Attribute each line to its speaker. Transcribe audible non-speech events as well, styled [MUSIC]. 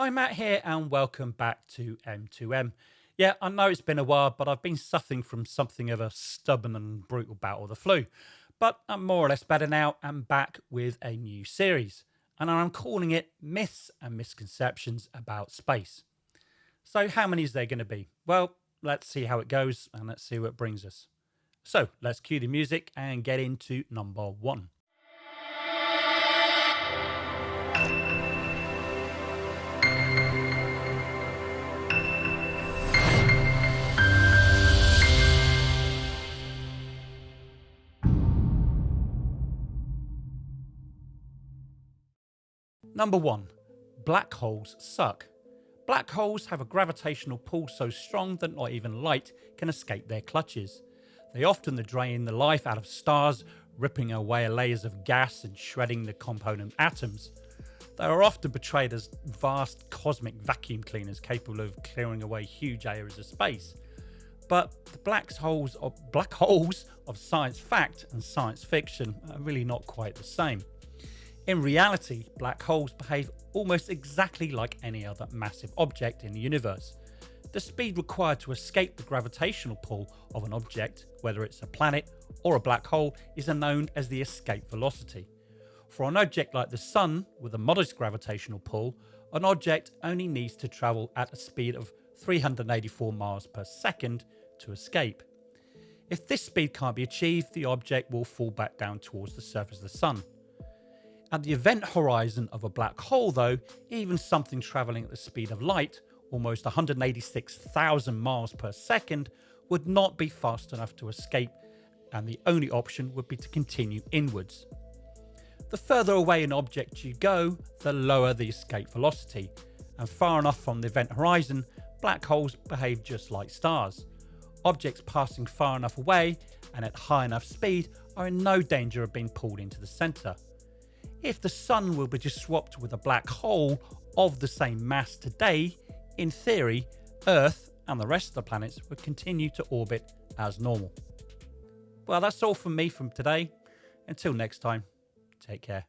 Speaker 1: Hi, Matt here, and welcome back to M2M. Yeah, I know it's been a while, but I've been suffering from something of a stubborn and brutal bout of the flu. But I'm more or less better now and back with a new series, and I'm calling it Myths and Misconceptions About Space. So, how many is there going to be? Well, let's see how it goes and let's see what brings us. So, let's cue the music and get into number one. Number one, black holes suck. Black holes have a gravitational pull so strong that not even light can escape their clutches. They often drain the life out of stars, ripping away layers of gas and shredding the component atoms. They are often portrayed as vast cosmic vacuum cleaners capable of clearing away huge areas of space. But the black holes of black [LAUGHS] holes of science fact and science fiction are really not quite the same. In reality, black holes behave almost exactly like any other massive object in the universe. The speed required to escape the gravitational pull of an object, whether it's a planet or a black hole, is known as the escape velocity. For an object like the Sun with a modest gravitational pull, an object only needs to travel at a speed of 384 miles per second to escape. If this speed can't be achieved, the object will fall back down towards the surface of the Sun. At the event horizon of a black hole, though, even something travelling at the speed of light, almost 186,000 miles per second, would not be fast enough to escape, and the only option would be to continue inwards. The further away an object you go, the lower the escape velocity, and far enough from the event horizon, black holes behave just like stars. Objects passing far enough away and at high enough speed are in no danger of being pulled into the centre. If the Sun will be just swapped with a black hole of the same mass today, in theory, Earth and the rest of the planets would continue to orbit as normal. Well, that's all from me from today. Until next time, take care.